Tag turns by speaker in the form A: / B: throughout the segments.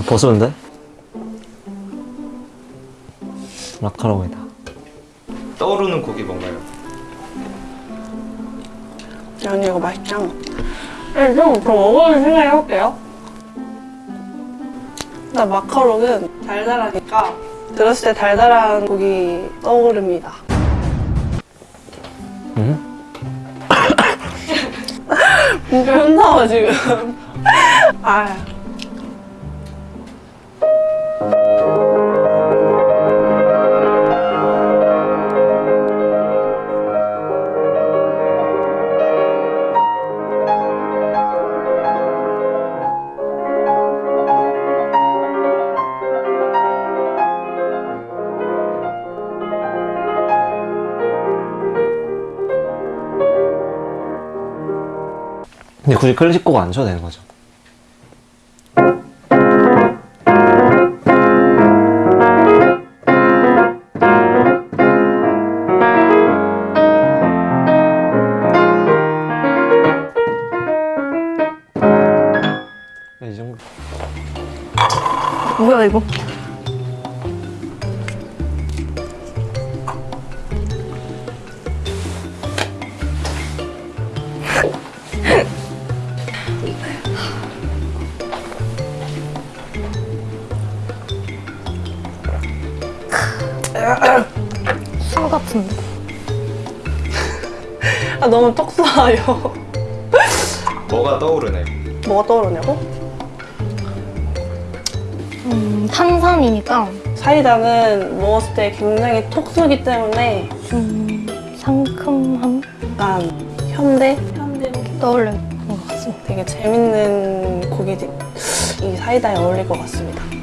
A: 고소한데? 마카롱이다.
B: 떠오르는 곡이 뭔가요?
C: 언니 이거 맛있죠? 네, 좀더 먹어볼 생각해볼게요. 나 마카롱은 달달하니까 들었을 때 달달한 곡이 떠오릅니다.
A: 응?
C: 진짜 현타와 지금. 아.
A: 근데 굳이 클래식 곡 안 쳐도 되는 거죠? 이 정도.
C: 뭐야 이거?
D: 같은데.
C: 아 너무 톡 쏴요.
B: 뭐가 떠오르나요?
C: 뭐가 떠오르냐고?
D: 음, 탄산이니까
C: 사이다는 먹었을 때 굉장히 톡 쏘기 때문에
D: 좀 상큼함
C: 약간 현대? 현대로
D: 떠올리는 것 같습니다.
C: 되게 재밌는 곡이 이 사이다에 어울릴 것 같습니다.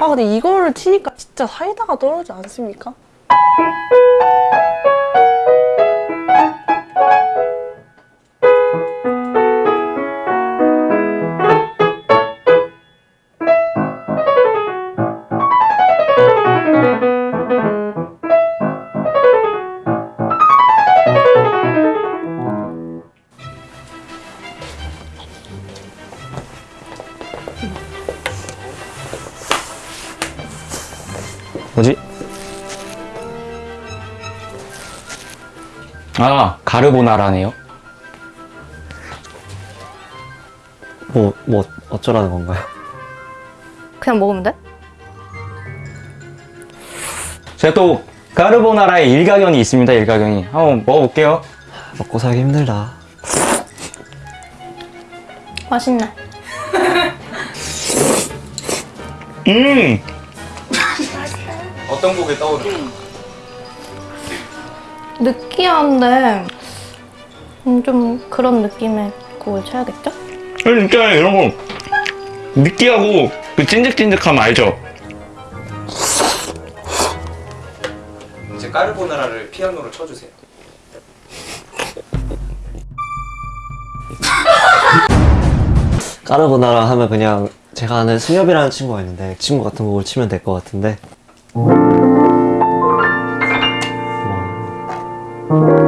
C: 아 근데 이거를 치니까 진짜 사이다가 떨어지지 않습니까?
E: 아, 가르보나라네요.
A: 뭐, 뭐, 어쩌라는 건가요?
D: 그냥 먹으면 돼?
E: 제가 또 가르보나라의 일가견이 있습니다, 일가견이. 한번 먹어볼게요.
A: 먹고 살기 힘들다.
D: 맛있네.
E: 음!
B: 어떤 곡이 떠오르나요?
D: 느끼한데 음, 좀 그런 느낌의 곡을 쳐야겠죠?
E: 진짜 이런 거 느끼하고 그 찐득찐득함 알죠?
B: 이제 까르보나라를 피아노로 쳐주세요.
A: 까르보나라 하면 그냥 제가 아는 승엽이라는 친구가 있는데 그 친구 같은 곡을 치면 될 것 같은데 뭐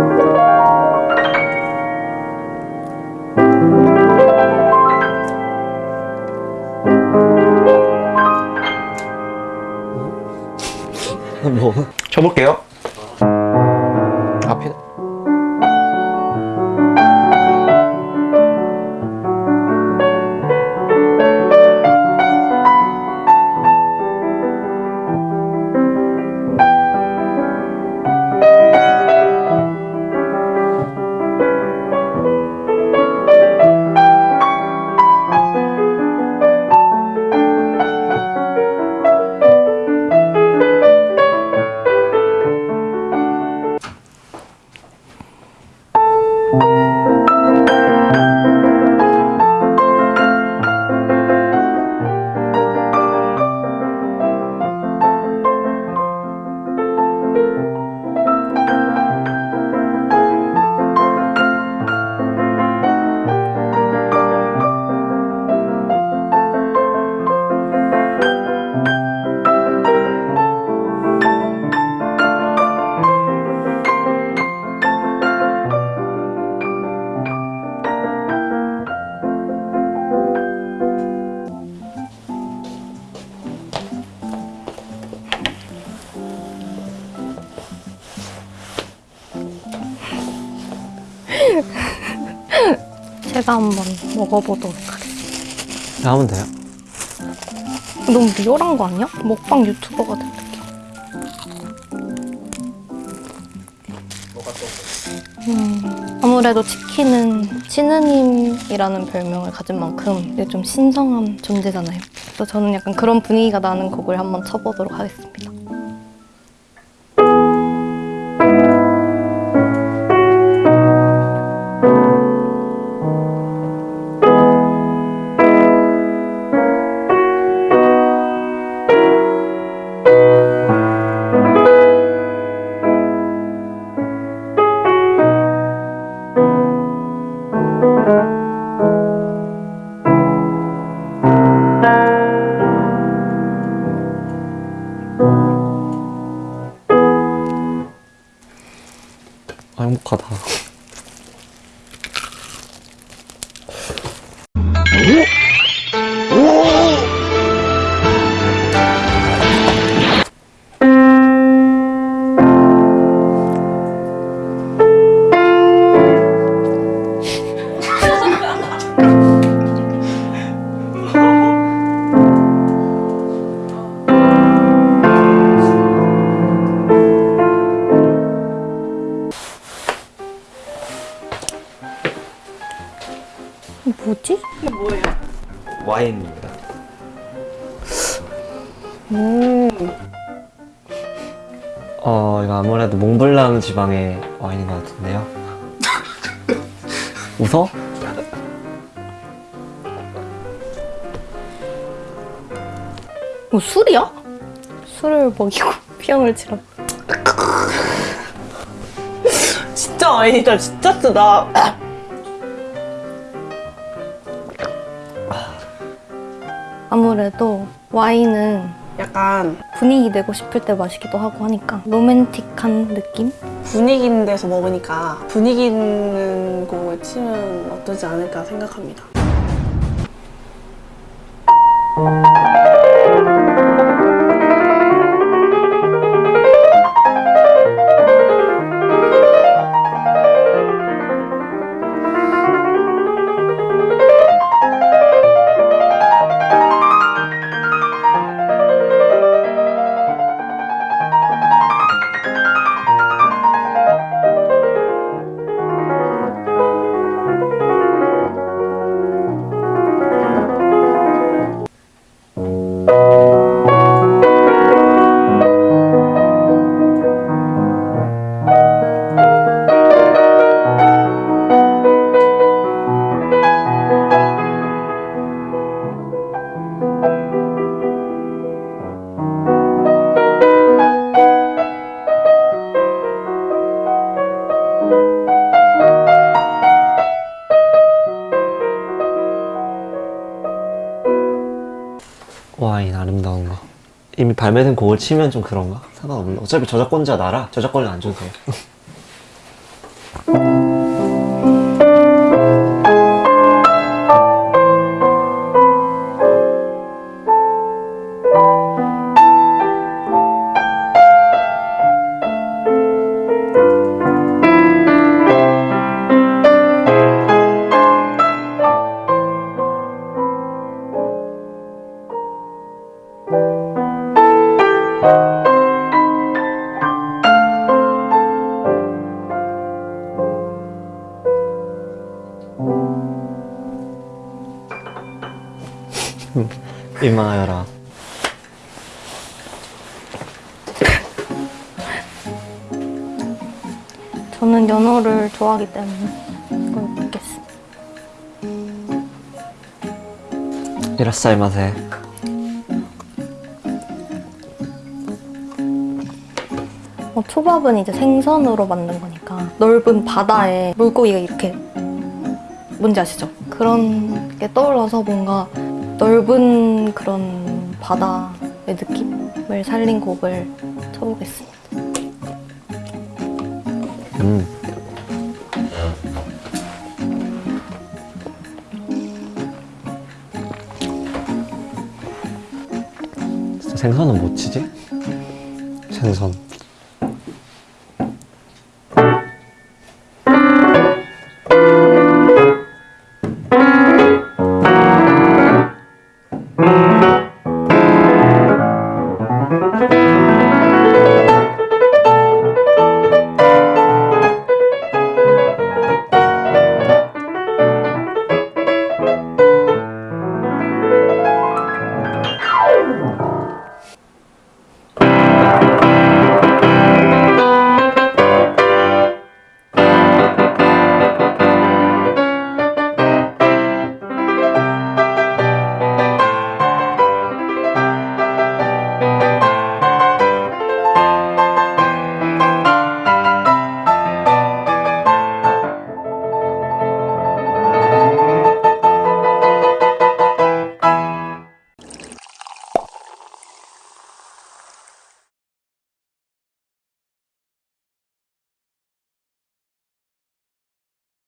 D: 제가 한번 먹어보도록 하겠습니다.
A: 하면 돼요.
D: 너무 리얼한 거 아니야? 먹방 유튜버가 된 느낌. 음, 아무래도 치킨은 신우님이라는 별명을 가진 만큼 좀 신성한 존재잖아요. 그래서 저는 약간 그런 분위기가 나는 곡을 한번 쳐보도록 하겠습니다.
A: Whoop.
D: 뭐지?
B: 와인입니다.
A: 어, 이거 아무래도 몽블랑 지방의 와인인 것 같은데요. 웃어?
D: 뭐 술이야? 술을 먹이고 피형을 치러.
C: 진짜 와인이다. 진짜 쓰다.
D: 아무래도 와인은
C: 약간
D: 분위기 내고 싶을 때 마시기도 하고 하니까 로맨틱한 느낌?
C: 분위기 있는 데서 먹으니까 분위기 있는 곡을 치면 어떠지 않을까 생각합니다.
A: 와인 아름다운 거. 이미 발매된 곡을 치면 좀 그런가? 상관없나? 어차피 저작권자 나라. 저작권을 안 줘도 돼. 민
D: 저는 연어를 좋아하기 때문에 이걸 먹겠습니다.
A: 이라사이 맛에.
D: 어, 초밥은 이제 생선으로 만든 거니까 넓은 바다에 물고기가 이렇게 뭔지 아시죠? 그런 게 떠올라서 뭔가 넓은 그런 바다의 느낌을 살린 곡을 쳐보겠습니다.
A: 음. 생선은 못 치지? 생선.